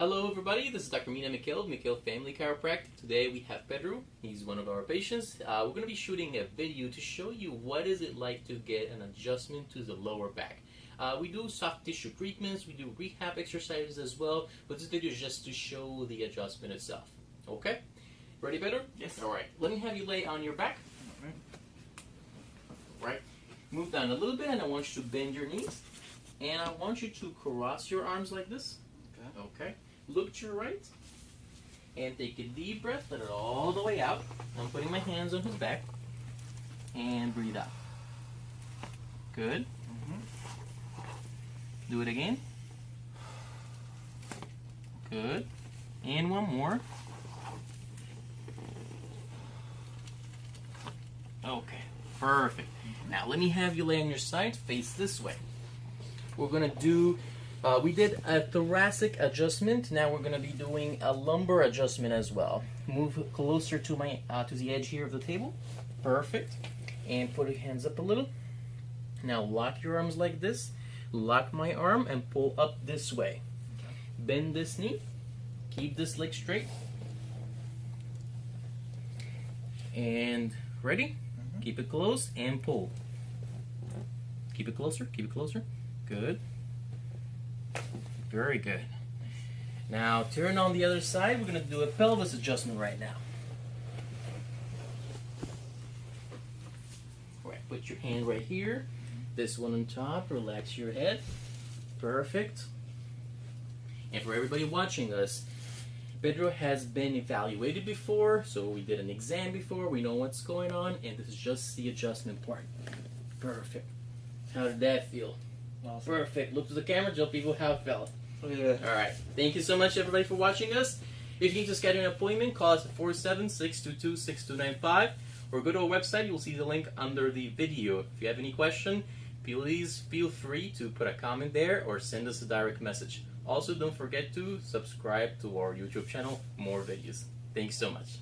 Hello everybody, this is Dr. Mina Mikhail of Mikhail Family Chiropractic. Today we have Pedro, he's one of our patients. Uh, we're going to be shooting a video to show you what is it like to get an adjustment to the lower back. Uh, we do soft tissue treatments, we do rehab exercises as well, but this video is just to show the adjustment itself. Okay? Ready Pedro? Yes. Alright, let me have you lay on your back. Right. Move down a little bit and I want you to bend your knees. And I want you to cross your arms like this. Okay. Okay. Look to your right. And take a deep breath. Let it all the way out. I'm putting my hands on his back. And breathe out. Good. Mm-hmm. Do it again. Good. And one more. Okay. Perfect. Now let me have you lay on your side, face this way. We're gonna do. Uh, we did a thoracic adjustment. Now we're gonna be doing a lumbar adjustment as well. Move closer to my uh, to the edge here of the table. Perfect. And put your hands up a little. Now lock your arms like this. Lock my arm and pull up this way. Bend this knee. Keep this leg straight. And ready? Keep it close and pull. Keep it closer. Keep it closer. Good. Very good. Now turn on the other side. We're going to do a pelvis adjustment right now. All right, put your hand right here. This one on top. Relax your head. Perfect. And for everybody watching us, Pedro has been evaluated before, so we did an exam before, we know what's going on, and this is just the adjustment part. Perfect. How did that feel? Awesome. Perfect. Look to the camera, tell people how it felt. Oh, yeah. Alright. Thank you so much, everybody, for watching us. If you need to schedule an appointment, call us at 476 6295 or go to our website. You'll see the link under the video. If you have any question, please feel free to put a comment there or send us a direct message. Also, don't forget to subscribe to our YouTube channel for more videos. Thanks so much.